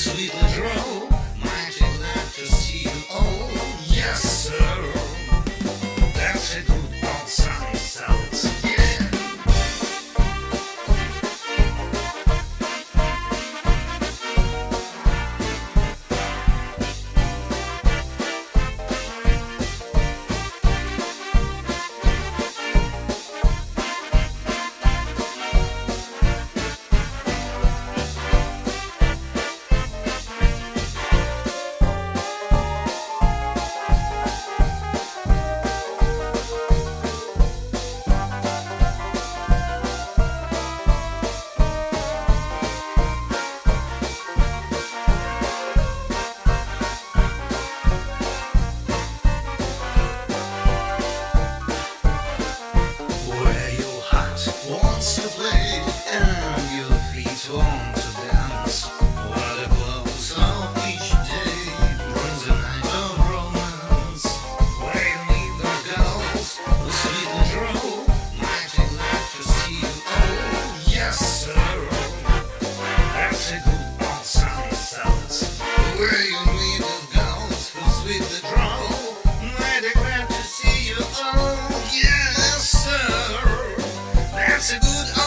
sweet Once good